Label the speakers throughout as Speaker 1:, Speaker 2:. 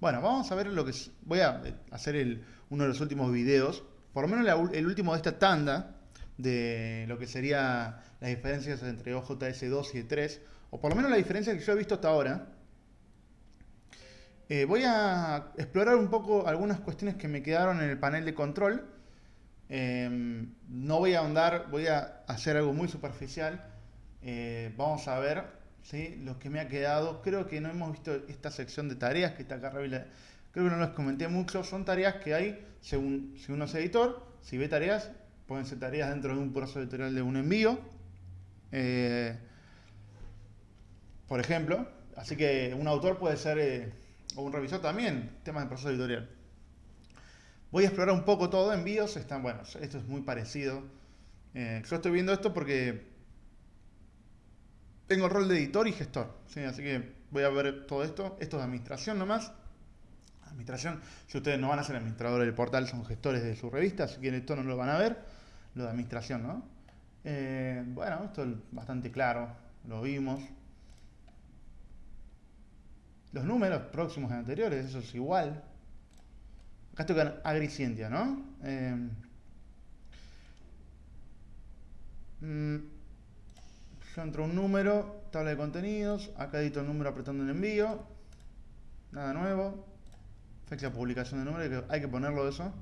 Speaker 1: Bueno, vamos a ver lo que es, voy a hacer el, uno de los últimos videos, por lo menos el último de esta tanda, de lo que sería las diferencias entre OJS2 y E3, o por lo menos la diferencia que yo he visto hasta ahora. Eh, voy a explorar un poco algunas cuestiones que me quedaron en el panel de control. Em, no voy a ahondar, voy a hacer algo muy superficial. Eh, vamos a ver ¿sí? lo que me ha quedado. Creo que no hemos visto esta sección de tareas que está acá arriba. Creo que no les comenté mucho. Son tareas que hay según si uno es editor. Si ve tareas, pueden ser tareas dentro de un proceso editorial de un envío. Eh, por ejemplo. Así que un autor puede ser o un revisor también, temas de proceso editorial. Voy a explorar un poco todo, envíos están, bueno, esto es muy parecido. Eh, yo estoy viendo esto porque tengo el rol de editor y gestor, así que voy a ver todo esto. Esto es administración nomás. Administración, si ustedes no van a ser administradores del portal, son gestores de su revista, así que esto no lo van a ver. Lo de administración, ¿no? Eh, bueno, esto es bastante claro, lo vimos. Los números próximos y anteriores, eso es igual. Acá estoy con Agricientia, ¿no? Eh, mm, yo entro un número, tabla de contenidos, acá edito el número apretando el envío, nada nuevo, fecha de publicación del número, hay que ponerlo eso,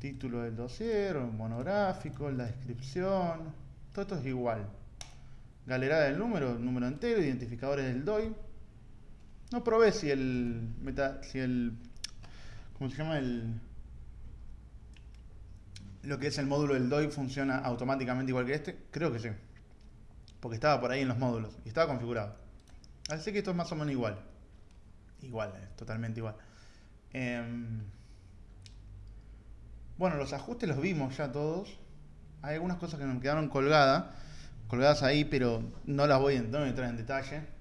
Speaker 1: título del dossier, monográfico, la descripción, todo esto es igual, galerada del número, número entero, identificadores del DOI, no probé si el meta, si el ¿cómo se llama el lo que es el módulo del DOI funciona automáticamente igual que este? Creo que sí. Porque estaba por ahí en los módulos y estaba configurado. Así que esto es más o menos igual. Igual, es totalmente igual. Em, bueno, los ajustes los vimos ya todos. Hay algunas cosas que me quedaron colgadas, colgadas ahí, pero no las voy a entrar en detalle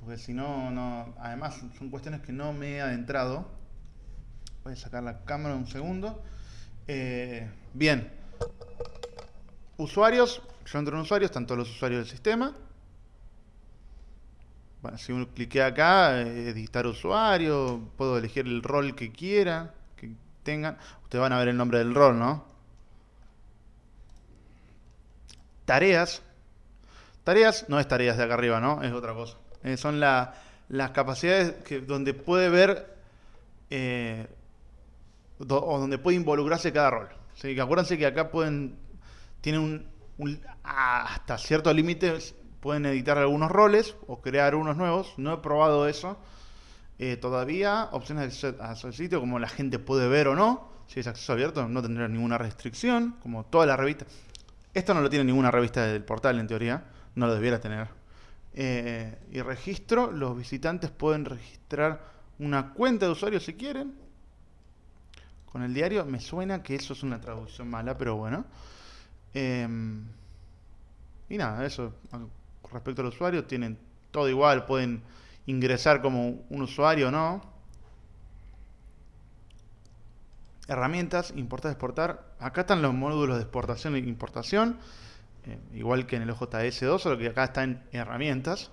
Speaker 1: porque si no, no, además son cuestiones que no me he adentrado. Voy a sacar la cámara un segundo. Eh, bien, usuarios, yo entro en usuarios, están todos los usuarios del sistema. Bueno, si uno clique acá, editar usuario, puedo elegir el rol que quiera, que tengan. Ustedes van a ver el nombre del rol, ¿no? Tareas. Tareas no es tareas de acá arriba, ¿no? Es otra cosa. Eh, son las capacidades que, donde puede ver eh, o donde puede involucrarse cada rol. Que acuérdense que acá pueden, tienen un, hasta ciertos límites, pueden editar algunos roles o crear unos nuevos. No he probado eso eh, todavía. Opciones de acceso al sitio, como la gente puede ver o no. Si es acceso abierto, no tendrá ninguna restricción, como toda la revista. Esto no lo tiene ninguna revista del portal, en teoría. No lo debiera tener. Eh, y registro, los visitantes pueden registrar una cuenta de usuario si quieren. Con el diario me suena que eso es una traducción mala, pero bueno. Em, y nada, eso respecto al usuario, tienen todo igual, pueden ingresar como un usuario no. Herramientas, importar, exportar. Acá están los módulos de exportación e importación. Eh, igual que en el OJS2, solo que acá está en herramientas.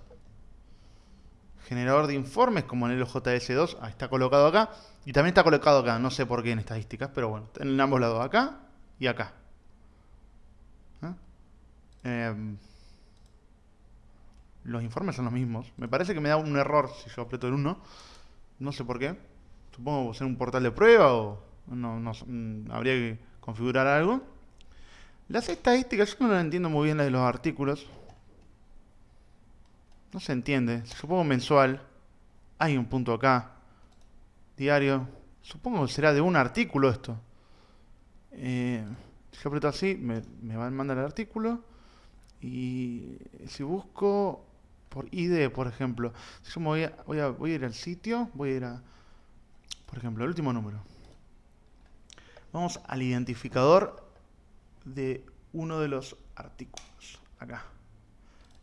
Speaker 1: Generador de informes, como en el OJS2, está colocado acá. Y también está colocado acá, no sé por qué en estadísticas, pero bueno, en ambos lados, acá y acá. Em, los informes son los mismos. Me parece que me da un error si yo aprieto el 1. No sé por qué. Supongo que ser un portal de prueba o no, mm, habría que configurar algo. Las estadísticas, yo no entiendo muy bien las de los artículos. No se entiende. Supongo mensual. Hay un punto acá. Diario. Supongo que será de un artículo esto. Eh, si yo aprieto así, me, me va a mandar el artículo. Y si busco por ID, por ejemplo. Si yo voy a, voy a, ir al sitio, voy a ir a, por ejemplo, el último número. Vamos al identificador de uno de los artículos. Acá.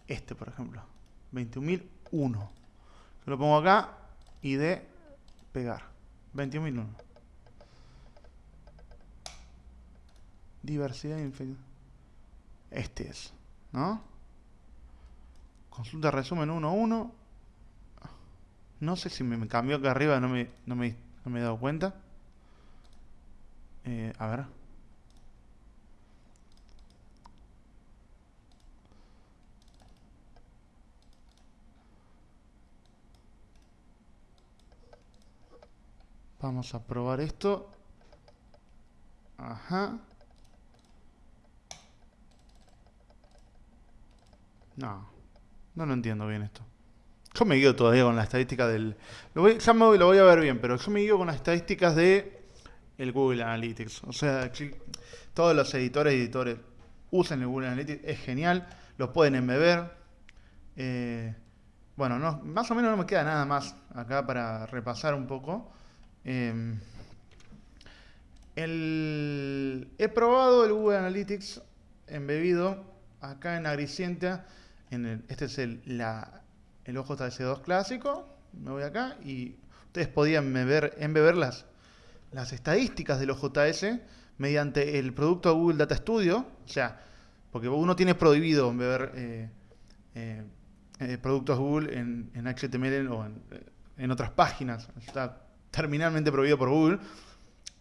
Speaker 1: Este, por ejemplo. 21.001. Yo lo pongo acá de pegar. 21.001. Diversidad infección. Este es. ¿No? Consulta resumen 1.1. No sé si me cambió acá arriba, no me, no me, no me he dado cuenta. Eh, a ver. Vamos a probar esto. Ajá. No, no lo entiendo bien esto. Yo me guío todavía con la estadística del... Lo voy, ya me, lo voy a ver bien, pero yo me guío con las estadísticas de el Google Analytics. O sea, todos los editores y editores usan el Google Analytics. Es genial. Lo pueden embeber. Eh, bueno, no, más o menos no me queda nada más acá para repasar un poco. Eh, he probado el Google Analytics embebido acá en Agricientia. En este es el, la, el OJS2 clásico. Me voy acá y ustedes podían embeber, embeber las, las estadísticas del OJS mediante el producto Google Data Studio. O sea, porque uno tiene prohibido embeber eh, eh, eh, productos Google en, en, HTML o en, en otras páginas. Está terminalmente prohibido por Google,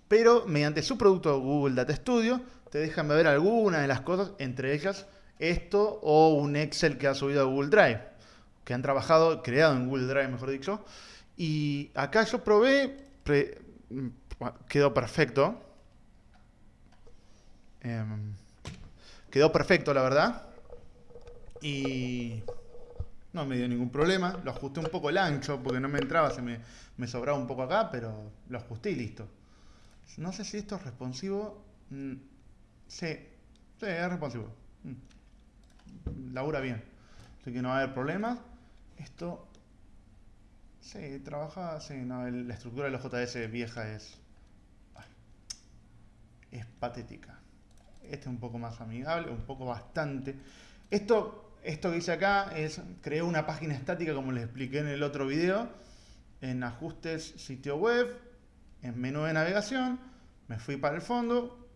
Speaker 1: pero mediante su producto Google Data Studio te dejan ver algunas de las cosas, entre ellas esto o un Excel que ha subido a Google Drive, que han trabajado, creado en Google Drive, mejor dicho. Y acá yo probé, quedó perfecto. Em, quedó perfecto, la verdad. Y no me dio ningún problema. Lo ajusté un poco el ancho porque no me entraba, se me, me sobraba un poco acá, pero lo ajusté y listo. No sé si esto es responsivo. Mm, sí, sí, es responsivo. Labura bien. Así que no va a haber problemas. Esto. Sí, trabaja. Sí, no, la estructura de los JS vieja es. Es patética. Este es un poco más amigable, un poco bastante. Esto esto que hice acá es, creé una página estática como les expliqué en el otro video, en ajustes sitio web, en menú de navegación, me fui para el fondo,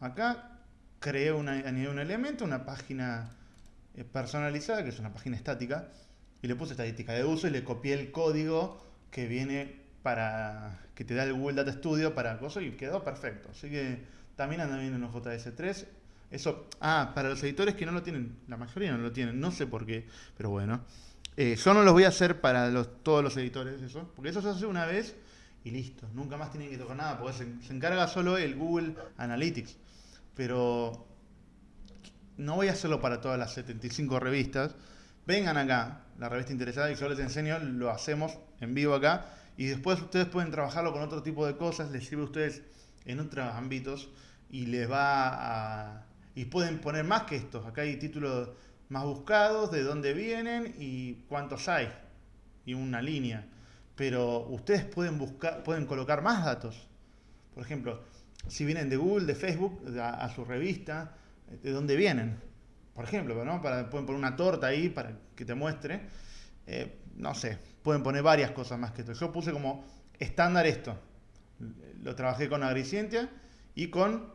Speaker 1: acá creé una, un elemento, una página personalizada, que es una página estática, y le puse estadística de uso y le copié el código que viene para, que te da el Google Data Studio para cosas y quedó perfecto. Así que también anda bien en JS3. Eso, ah, para los editores que no lo tienen, la mayoría no lo tienen, no sé por qué, pero bueno. Eh, yo no los voy a hacer para los, todos los editores, eso, porque eso se hace una vez y listo. Nunca más tienen que tocar nada, porque se, encarga solo el Google Analytics. Pero no voy a hacerlo para todas las 75 revistas. Vengan acá, la revista interesada, y yo les enseño, lo hacemos en vivo acá. Y después ustedes pueden trabajarlo con otro tipo de cosas, les sirve a ustedes en otros ámbitos y les va a y pueden poner más que estos. Acá hay títulos más buscados, de dónde vienen y cuántos hay. Y una línea. Pero ustedes pueden buscar, pueden colocar más datos. Por ejemplo, si vienen de Google, de Facebook, a, su revista, de dónde vienen. Por ejemplo, pueden poner una torta ahí para que te muestre. Eh, no sé, pueden poner varias cosas más que esto. Yo puse como estándar esto. Lo trabajé con Agricientia y con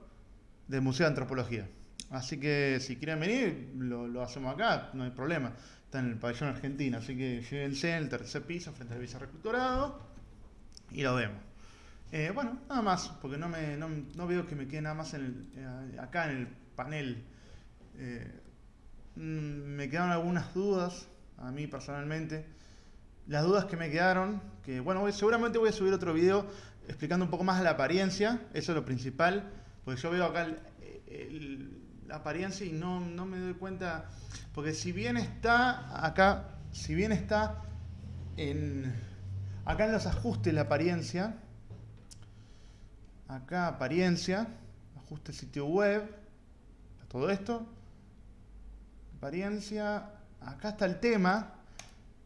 Speaker 1: del Museo de Antropología. Así que si quieren venir, lo, hacemos acá, no hay problema. Está en el pabellón argentino, así que llévense en el tercer piso frente al vicerrectorado y lo vemos. Eh, bueno, nada más, porque no, me, no, veo que me quede nada más en eh, acá en el panel. Eh, mm, me quedaron algunas dudas, a mí personalmente. Las dudas que me quedaron, que bueno, seguramente voy a subir otro video explicando un poco más la apariencia, eso es lo principal, porque yo veo acá la apariencia y no, me doy cuenta, porque si bien está acá, si bien está en, acá en los ajustes la apariencia, acá apariencia, ajuste sitio web, todo esto, apariencia, acá está el tema,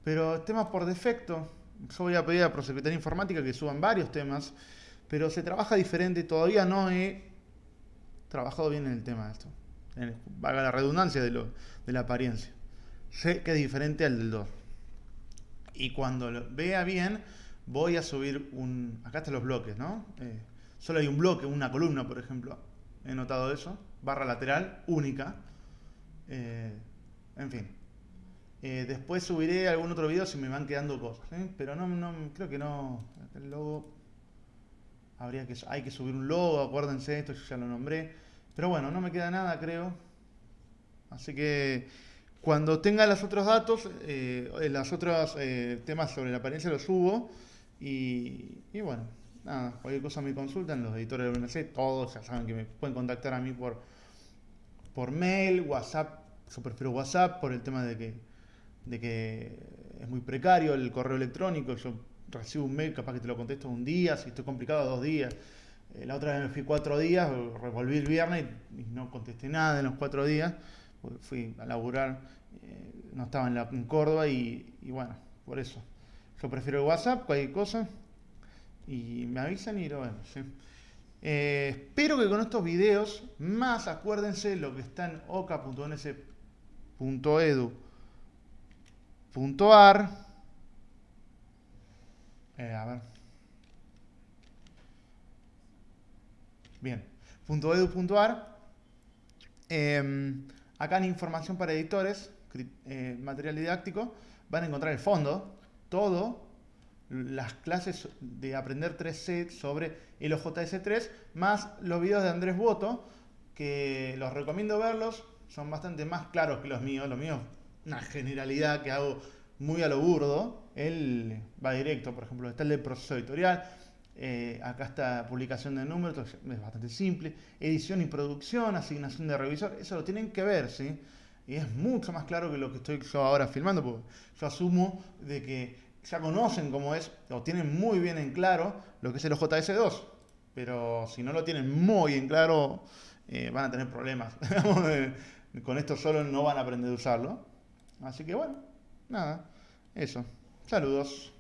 Speaker 1: pero el tema por defecto, yo voy a pedir a Prosecretaría Informática que suban varios temas, pero se trabaja diferente, todavía no he trabajado bien en el tema de esto vaga la redundancia de, lo, de la apariencia. Sé que es diferente al del 2. Y cuando lo vea bien, voy a subir un... Acá están los bloques, ¿no? Eh, solo hay un bloque, una columna, por ejemplo. He notado eso. Barra lateral, única. Eh, en fin. Eh, después subiré algún otro video si me van quedando cosas. ¿eh? Pero no, no, creo que no. El logo. Habría que, hay que subir un logo, acuérdense, esto ya lo nombré. Pero bueno, no me queda nada, creo. Así que cuando tenga los otros datos, los otros temas sobre la apariencia los subo. Y, y, bueno, nada, cualquier cosa me consultan, los editores del BNC, todos ya saben que me pueden contactar a mí por, por mail, WhatsApp. Yo prefiero WhatsApp por el tema de que de que es muy precario el correo electrónico, yo recibo un mail, capaz que te lo contesto un día, si estoy complicado, dos días. Eh, la otra vez me fui cuatro días, revolví el viernes y, no contesté nada en los cuatro días, fui a laburar, eh, no estaba en, la, en Córdoba y, bueno, por eso. Yo prefiero el WhatsApp, cualquier cosa, y me avisan y lo vemos. Eh, espero que con estos videos, más acuérdense lo que está en oca.ns.edu puntuar. Eh, a ver. Bien. Punto edu, em, acá en información para editores, eh, material didáctico, van a encontrar el fondo, todo, las clases de aprender 3C sobre el OJS3, más los videos de Andrés Boto, que los recomiendo verlos, son bastante más claros que los míos, los míos una generalidad que hago muy a lo burdo, él va directo, por ejemplo, está el de proceso editorial, eh, acá está publicación de números, es bastante simple, edición y producción, asignación de revisor, eso lo tienen que ver, ¿sí? Y es mucho más claro que lo que estoy yo ahora filmando, porque yo asumo de que ya conocen cómo es, o tienen muy bien en claro lo que es el OJS2, pero si no lo tienen muy en claro, eh, van a tener problemas. Con esto solo no van a aprender a usarlo. Así que bueno, nada, eso. Saludos.